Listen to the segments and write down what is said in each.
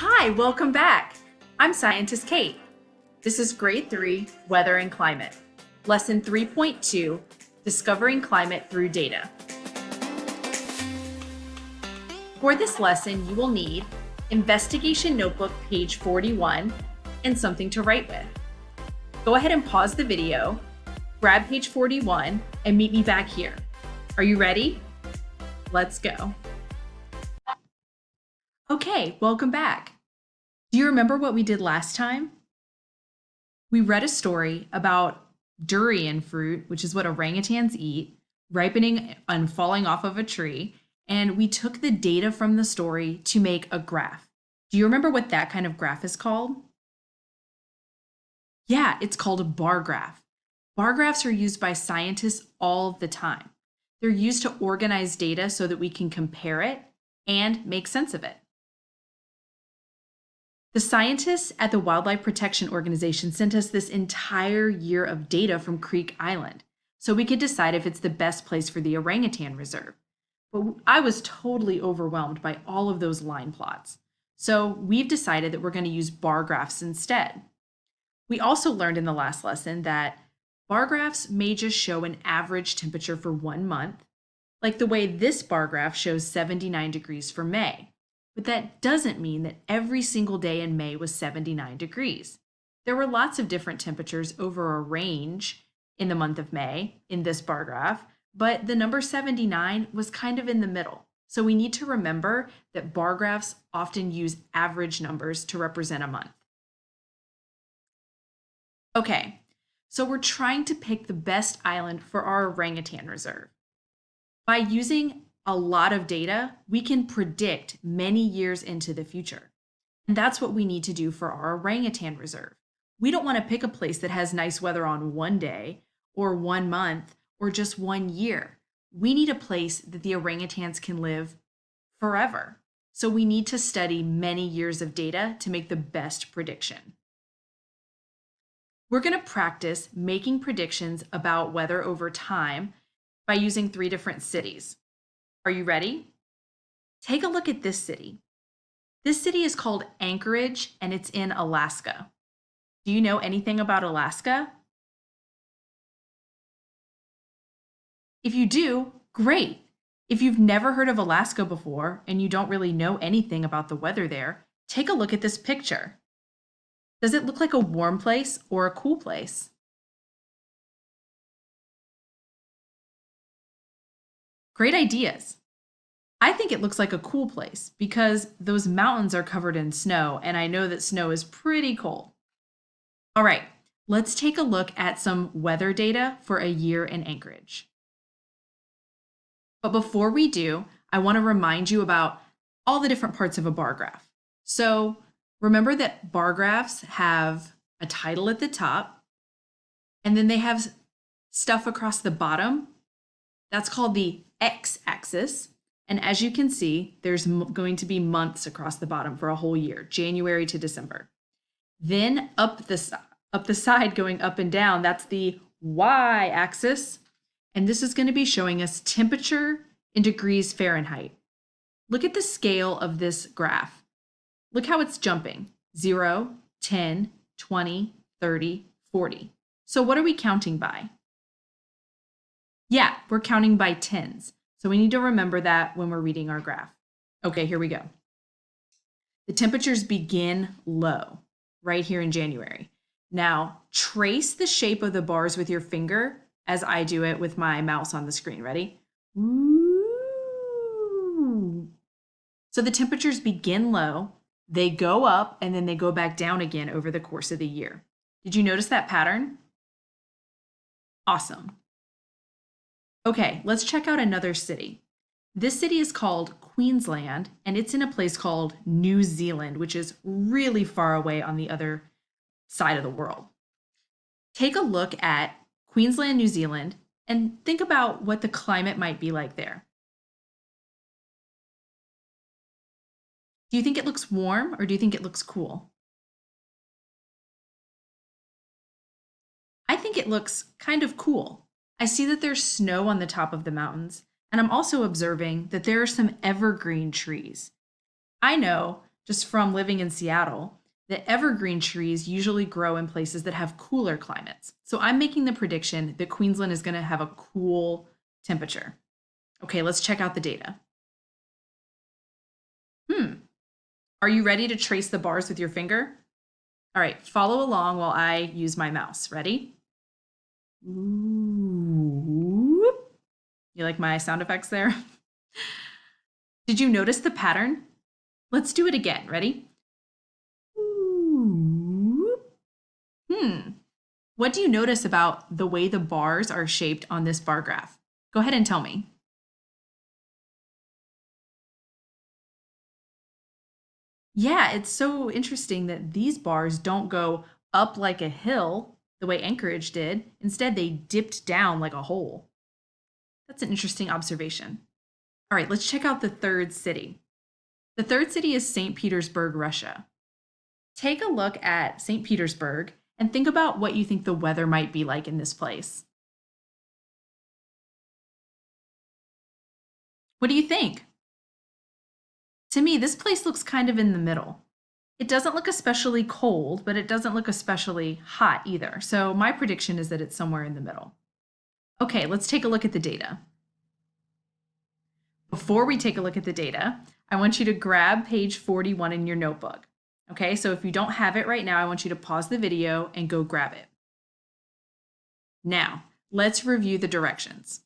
Hi, welcome back. I'm Scientist Kate. This is Grade 3, Weather and Climate. Lesson 3.2, Discovering Climate Through Data. For this lesson, you will need Investigation Notebook, page 41, and something to write with. Go ahead and pause the video, grab page 41, and meet me back here. Are you ready? Let's go. Okay, welcome back. Do you remember what we did last time? We read a story about durian fruit, which is what orangutans eat, ripening and falling off of a tree, and we took the data from the story to make a graph. Do you remember what that kind of graph is called? Yeah, it's called a bar graph. Bar graphs are used by scientists all the time. They're used to organize data so that we can compare it and make sense of it. The scientists at the Wildlife Protection Organization sent us this entire year of data from Creek Island so we could decide if it's the best place for the orangutan reserve. But I was totally overwhelmed by all of those line plots. So we've decided that we're going to use bar graphs instead. We also learned in the last lesson that bar graphs may just show an average temperature for one month, like the way this bar graph shows 79 degrees for May. But that doesn't mean that every single day in May was 79 degrees. There were lots of different temperatures over a range in the month of May in this bar graph, but the number 79 was kind of in the middle. So we need to remember that bar graphs often use average numbers to represent a month. Okay, so we're trying to pick the best island for our orangutan reserve. By using a lot of data, we can predict many years into the future. And that's what we need to do for our orangutan reserve. We don't want to pick a place that has nice weather on one day or one month or just one year. We need a place that the orangutans can live forever. So we need to study many years of data to make the best prediction. We're going to practice making predictions about weather over time by using three different cities. Are you ready? Take a look at this city. This city is called Anchorage and it's in Alaska. Do you know anything about Alaska? If you do, great. If you've never heard of Alaska before and you don't really know anything about the weather there, take a look at this picture. Does it look like a warm place or a cool place? Great ideas. I think it looks like a cool place because those mountains are covered in snow and I know that snow is pretty cold. All right, let's take a look at some weather data for a year in Anchorage. But before we do, I want to remind you about all the different parts of a bar graph. So remember that bar graphs have a title at the top, and then they have stuff across the bottom. That's called the x-axis. And as you can see, there's going to be months across the bottom for a whole year, January to December. Then up the, up the side going up and down, that's the y-axis. And this is going to be showing us temperature in degrees Fahrenheit. Look at the scale of this graph. Look how it's jumping. 0, 10, 20, 30, 40. So what are we counting by? Yeah, we're counting by tens. So we need to remember that when we're reading our graph. Okay, here we go. The temperatures begin low right here in January. Now trace the shape of the bars with your finger as I do it with my mouse on the screen. Ready? So the temperatures begin low, they go up, and then they go back down again over the course of the year. Did you notice that pattern? Awesome. Okay, let's check out another city. This city is called Queensland, and it's in a place called New Zealand, which is really far away on the other side of the world. Take a look at Queensland, New Zealand, and think about what the climate might be like there. Do you think it looks warm or do you think it looks cool? I think it looks kind of cool. I see that there's snow on the top of the mountains, and I'm also observing that there are some evergreen trees. I know just from living in Seattle, that evergreen trees usually grow in places that have cooler climates. So I'm making the prediction that Queensland is going to have a cool temperature. Okay, let's check out the data. Hmm. Are you ready to trace the bars with your finger? All right, follow along while I use my mouse. Ready? Ooh. You like my sound effects there? Did you notice the pattern? Let's do it again. Ready? Ooh. Hmm. What do you notice about the way the bars are shaped on this bar graph? Go ahead and tell me. Yeah, it's so interesting that these bars don't go up like a hill the way Anchorage did. Instead, they dipped down like a hole. That's an interesting observation. All right, let's check out the third city. The third city is St. Petersburg, Russia. Take a look at St. Petersburg and think about what you think the weather might be like in this place. What do you think? To me, this place looks kind of in the middle. It doesn't look especially cold, but it doesn't look especially hot either. So my prediction is that it's somewhere in the middle. Okay, let's take a look at the data. Before we take a look at the data, I want you to grab page 41 in your notebook. Okay, so if you don't have it right now, I want you to pause the video and go grab it. Now, let's review the directions.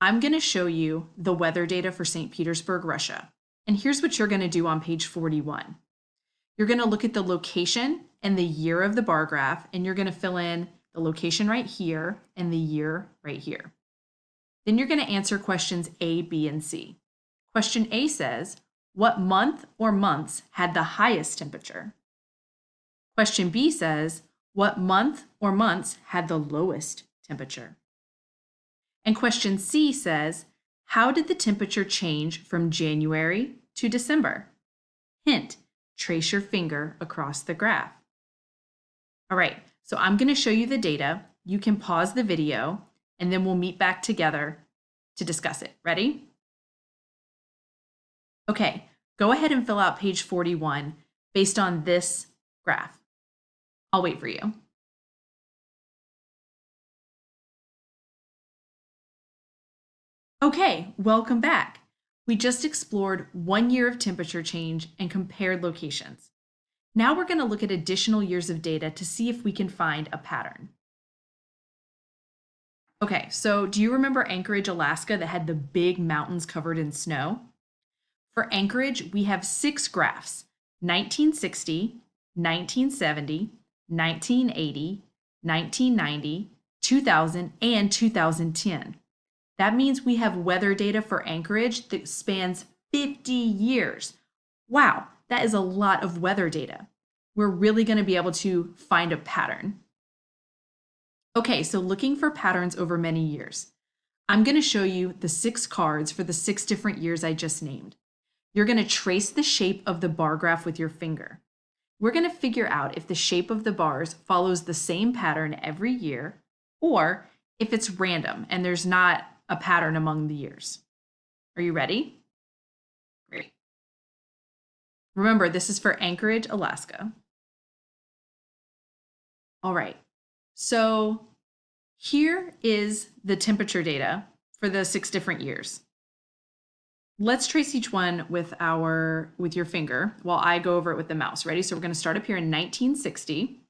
I'm going to show you the weather data for St. Petersburg, Russia. And here's what you're going to do on page 41. You're going to look at the location and the year of the bar graph, and you're going to fill in the location right here and the year right here. Then you're going to answer questions A, B, and C. Question A says, what month or months had the highest temperature? Question B says, what month or months had the lowest temperature? And question C says, how did the temperature change from January to December? Hint, trace your finger across the graph. All right, so I'm gonna show you the data. You can pause the video and then we'll meet back together to discuss it. Ready? Okay, go ahead and fill out page 41 based on this graph. I'll wait for you. Okay, welcome back. We just explored one year of temperature change and compared locations. Now we're going to look at additional years of data to see if we can find a pattern. Okay, so do you remember Anchorage, Alaska that had the big mountains covered in snow? For Anchorage, we have six graphs, 1960, 1970, 1980, 1990, 2000, and 2010. That means we have weather data for Anchorage that spans 50 years. Wow, that is a lot of weather data. We're really going to be able to find a pattern. Okay, so looking for patterns over many years. I'm going to show you the six cards for the six different years I just named. You're going to trace the shape of the bar graph with your finger. We're going to figure out if the shape of the bars follows the same pattern every year or if it's random and there's not a pattern among the years. Are you ready? Great. Remember, this is for Anchorage, Alaska. All right, so here is the temperature data for the six different years. Let's trace each one with our with your finger while I go over it with the mouse. Ready? So we're going to start up here in 1960.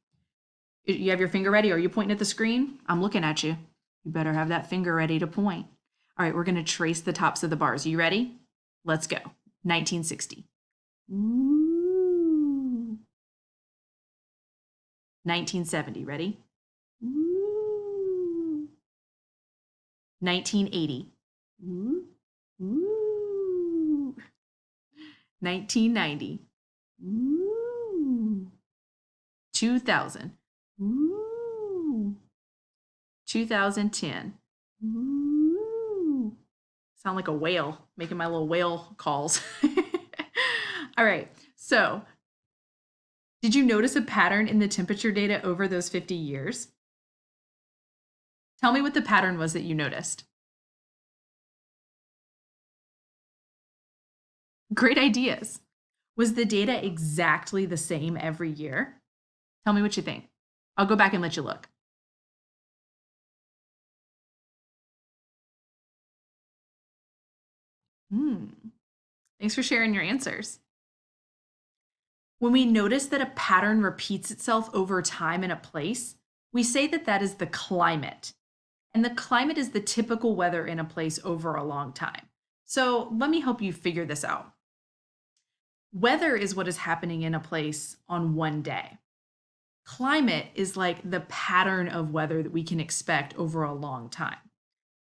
You have your finger ready? Are you pointing at the screen? I'm looking at you. You better have that finger ready to point. All right, we're going to trace the tops of the bars. You ready? Let's go. 1960. Ooh. 1970. Ready? Ooh. 1980. Ooh. Ooh. 1990. Ooh. 2000. Ooh. 2010. Ooh. Sound like a whale, making my little whale calls. All right, so did you notice a pattern in the temperature data over those 50 years? Tell me what the pattern was that you noticed. Great ideas. Was the data exactly the same every year? Tell me what you think. I'll go back and let you look. Hmm. Thanks for sharing your answers. When we notice that a pattern repeats itself over time in a place, we say that that is the climate. And the climate is the typical weather in a place over a long time. So let me help you figure this out. Weather is what is happening in a place on one day. Climate is like the pattern of weather that we can expect over a long time.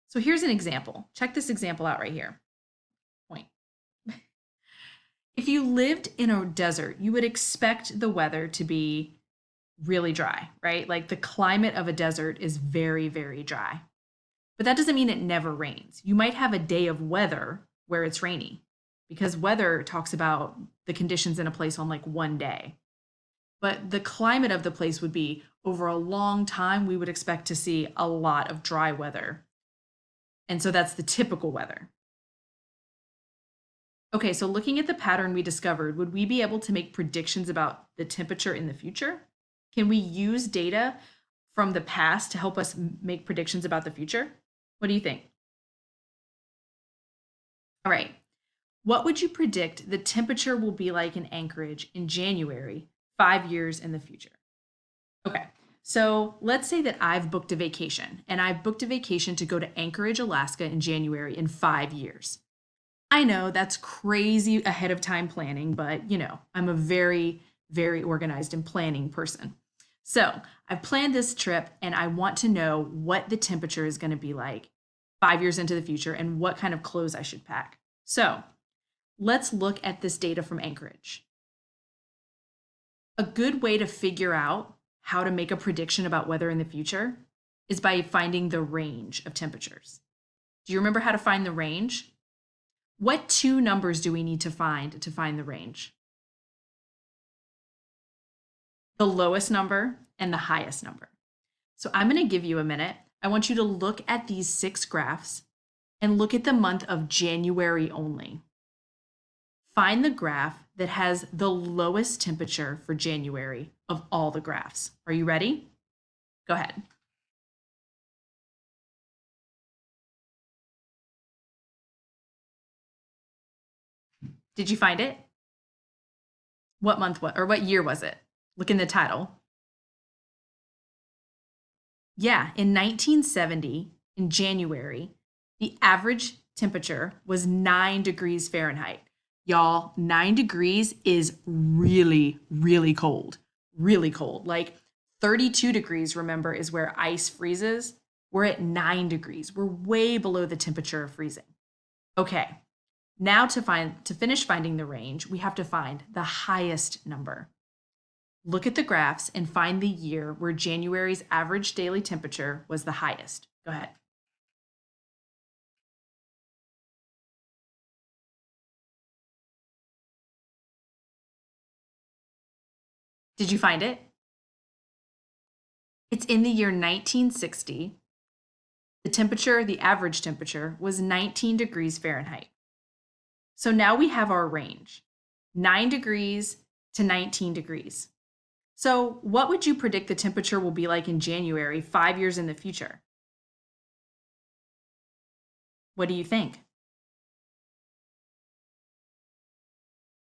So here's an example. Check this example out right here. If you lived in a desert, you would expect the weather to be really dry, right? Like the climate of a desert is very, very dry. But that doesn't mean it never rains. You might have a day of weather where it's rainy because weather talks about the conditions in a place on like one day. But the climate of the place would be over a long time, we would expect to see a lot of dry weather. And so that's the typical weather. Okay, so looking at the pattern we discovered, would we be able to make predictions about the temperature in the future? Can we use data from the past to help us make predictions about the future? What do you think? All right, what would you predict the temperature will be like in Anchorage in January, five years in the future? Okay, so let's say that I've booked a vacation and I've booked a vacation to go to Anchorage, Alaska in January in five years. I know that's crazy ahead of time planning, but you know, I'm a very, very organized and planning person. So I've planned this trip and I want to know what the temperature is going to be like five years into the future and what kind of clothes I should pack. So let's look at this data from Anchorage. A good way to figure out how to make a prediction about weather in the future is by finding the range of temperatures. Do you remember how to find the range? What two numbers do we need to find to find the range? The lowest number and the highest number. So I'm going to give you a minute. I want you to look at these six graphs and look at the month of January only. Find the graph that has the lowest temperature for January of all the graphs. Are you ready? Go ahead. Did you find it? What month what or what year was it? Look in the title. Yeah, in 1970, in January, the average temperature was 9 degrees Fahrenheit. Y'all, 9 degrees is really, really cold. Really cold. Like 32 degrees, remember, is where ice freezes. We're at 9 degrees. We're way below the temperature of freezing. Okay, now to find to finish finding the range, we have to find the highest number. Look at the graphs and find the year where January's average daily temperature was the highest. Go ahead. Did you find it? It's in the year 1960. The temperature, the average temperature, was 19 degrees Fahrenheit. So now we have our range, 9 degrees to 19 degrees. So what would you predict the temperature will be like in January, five years in the future? What do you think?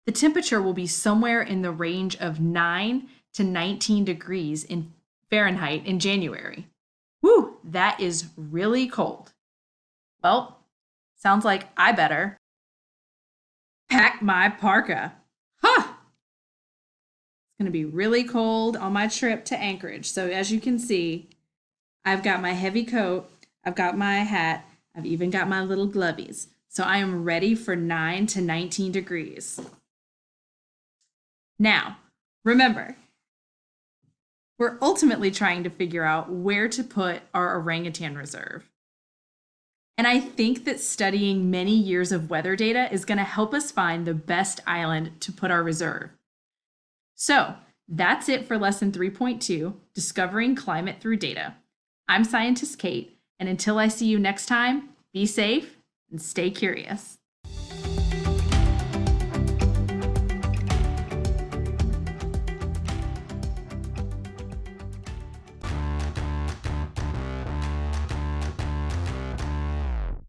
The temperature will be somewhere in the range of 9 to 19 degrees in Fahrenheit in January. Whew, that is really cold. Well, sounds like I better pack my parka. Huh! It's going to be really cold on my trip to Anchorage. So as you can see, I've got my heavy coat, I've got my hat, I've even got my little glovies. So I am ready for 9 to 19 degrees. Now, remember, we're ultimately trying to figure out where to put our orangutan reserve. And I think that studying many years of weather data is going to help us find the best island to put our reserve. So that's it for lesson 3.2, Discovering Climate Through Data. I'm Scientist Kate, and until I see you next time, be safe and stay curious.